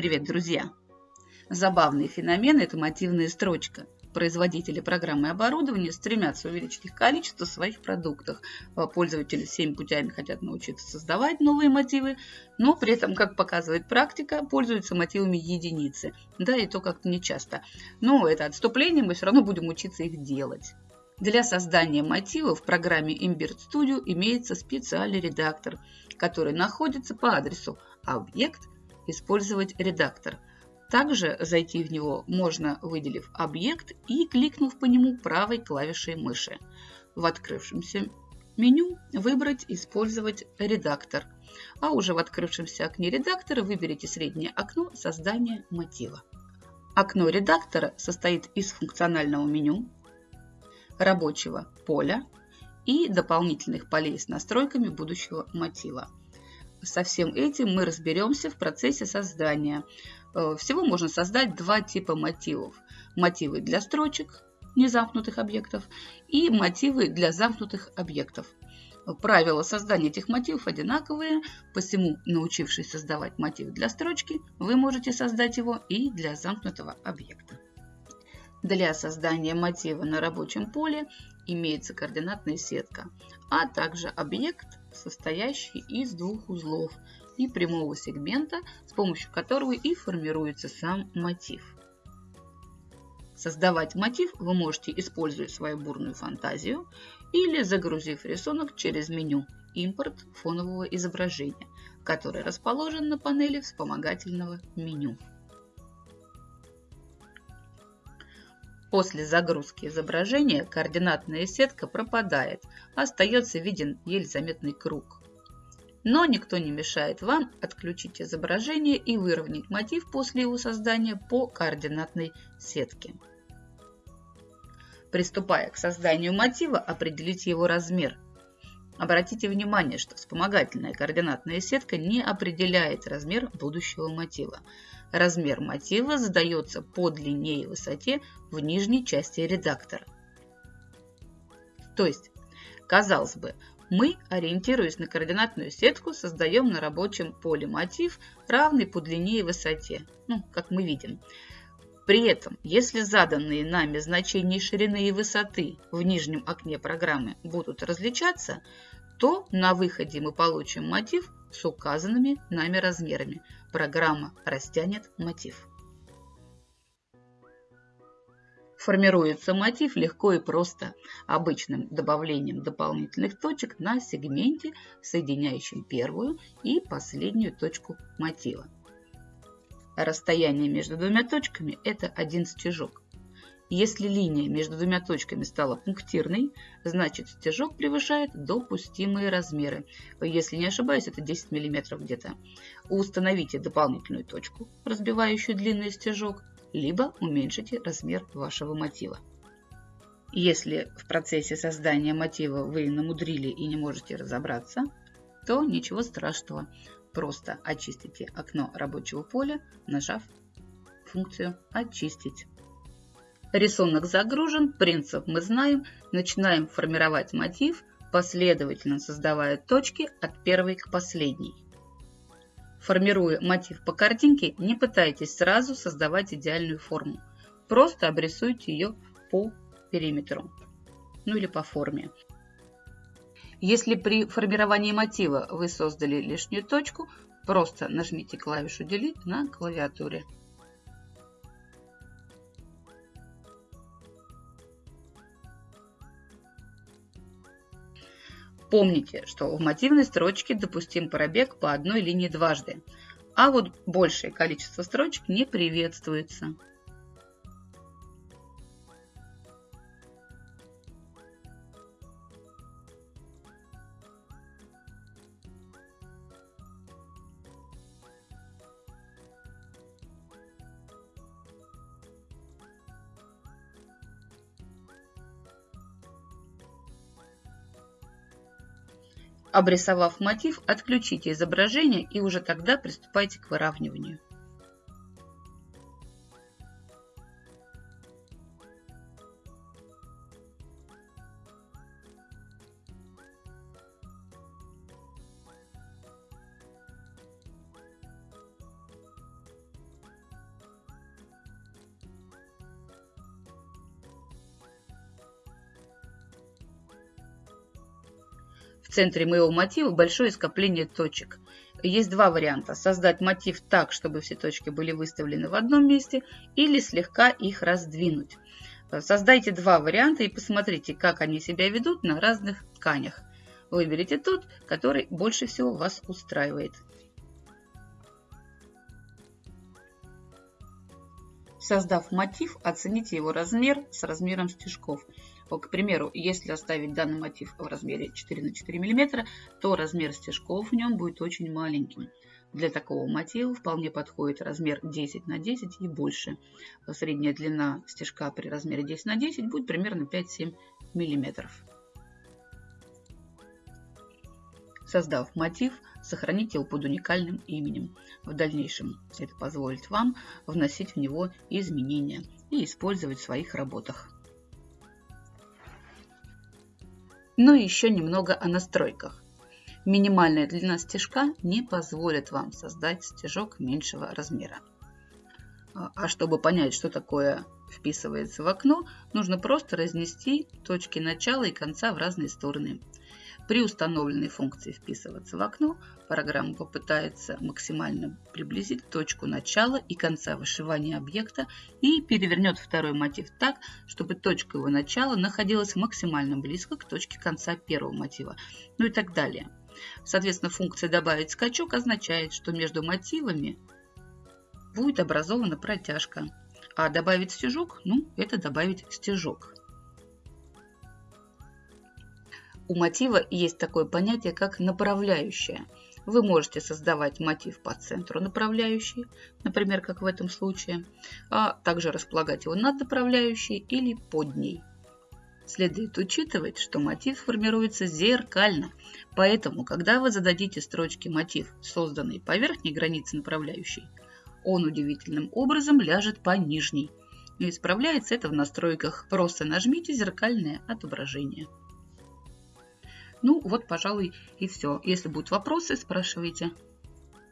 Привет, друзья! Забавный феномен – это мотивная строчка. Производители программы и оборудования стремятся увеличить их количество в своих продуктах. А пользователи всеми путями хотят научиться создавать новые мотивы, но при этом, как показывает практика, пользуются мотивами единицы. Да, и то как-то нечасто. Но это отступление, мы все равно будем учиться их делать. Для создания мотива в программе Imbert Studio имеется специальный редактор, который находится по адресу объект использовать редактор. Также зайти в него можно, выделив объект и кликнув по нему правой клавишей мыши. В открывшемся меню выбрать «Использовать редактор», а уже в открывшемся окне редактора выберите среднее окно создания мотива. Окно редактора состоит из функционального меню, рабочего поля и дополнительных полей с настройками будущего мотива. Со всем этим мы разберемся в процессе создания. Э, всего можно создать два типа мотивов. Мотивы для строчек, незамкнутых объектов, и мотивы для замкнутых объектов. Правила создания этих мотивов одинаковые, посему, научившись создавать мотив для строчки, вы можете создать его и для замкнутого объекта. Для создания мотива на рабочем поле имеется координатная сетка, а также объект, состоящий из двух узлов и прямого сегмента, с помощью которого и формируется сам мотив. Создавать мотив вы можете, используя свою бурную фантазию или загрузив рисунок через меню «Импорт фонового изображения», который расположен на панели вспомогательного меню. После загрузки изображения координатная сетка пропадает, остается виден еле заметный круг. Но никто не мешает вам отключить изображение и выровнять мотив после его создания по координатной сетке. Приступая к созданию мотива, определите его размер. Обратите внимание, что вспомогательная координатная сетка не определяет размер будущего мотива. Размер мотива задается по длине и высоте в нижней части редактора. То есть, казалось бы, мы, ориентируясь на координатную сетку, создаем на рабочем поле мотив, равный по длине и высоте, ну, как мы видим. При этом, если заданные нами значения ширины и высоты в нижнем окне программы будут различаться, то на выходе мы получим мотив с указанными нами размерами. Программа растянет мотив. Формируется мотив легко и просто, обычным добавлением дополнительных точек на сегменте, соединяющем первую и последнюю точку мотива. Расстояние между двумя точками – это один стежок. Если линия между двумя точками стала пунктирной, значит стежок превышает допустимые размеры. Если не ошибаюсь, это 10 мм где-то. Установите дополнительную точку, разбивающую длинный стежок, либо уменьшите размер вашего мотива. Если в процессе создания мотива вы намудрили и не можете разобраться, то ничего страшного. Просто очистите окно рабочего поля, нажав функцию «Очистить». Рисунок загружен, принцип мы знаем, начинаем формировать мотив, последовательно создавая точки от первой к последней. Формируя мотив по картинке, не пытайтесь сразу создавать идеальную форму. Просто обрисуйте ее по периметру, ну или по форме. Если при формировании мотива вы создали лишнюю точку, просто нажмите клавишу Delete на клавиатуре. Помните, что в мотивной строчке допустим пробег по одной линии дважды, а вот большее количество строчек не приветствуется. Обрисовав мотив, отключите изображение и уже тогда приступайте к выравниванию. В центре моего мотива большое скопление точек. Есть два варианта. Создать мотив так, чтобы все точки были выставлены в одном месте, или слегка их раздвинуть. Создайте два варианта и посмотрите, как они себя ведут на разных тканях. Выберите тот, который больше всего вас устраивает. Создав мотив, оцените его размер с размером стежков. К примеру, если оставить данный мотив в размере 4 на 4 мм, то размер стежков в нем будет очень маленьким. Для такого мотива вполне подходит размер 10 на 10 и больше. Средняя длина стежка при размере 10 на 10 будет примерно 5-7 мм. Создав мотив, сохраните его под уникальным именем. В дальнейшем это позволит вам вносить в него изменения и использовать в своих работах. Ну и еще немного о настройках. Минимальная длина стежка не позволит вам создать стежок меньшего размера. А чтобы понять, что такое вписывается в окно, нужно просто разнести точки начала и конца в разные стороны. При установленной функции «Вписываться в окно» программа попытается максимально приблизить точку начала и конца вышивания объекта и перевернет второй мотив так, чтобы точка его начала находилась максимально близко к точке конца первого мотива, ну и так далее. Соответственно, функция «Добавить скачок» означает, что между мотивами будет образована протяжка. А добавить стежок, ну, это добавить стежок. У мотива есть такое понятие, как направляющая. Вы можете создавать мотив по центру направляющей, например, как в этом случае, а также располагать его над направляющей или под ней. Следует учитывать, что мотив формируется зеркально, поэтому, когда вы зададите строчке мотив, созданный по верхней границе направляющей, он удивительным образом ляжет по нижней. И исправляется это в настройках. Просто нажмите «Зеркальное отображение». Ну, вот, пожалуй, и все. Если будут вопросы, спрашивайте.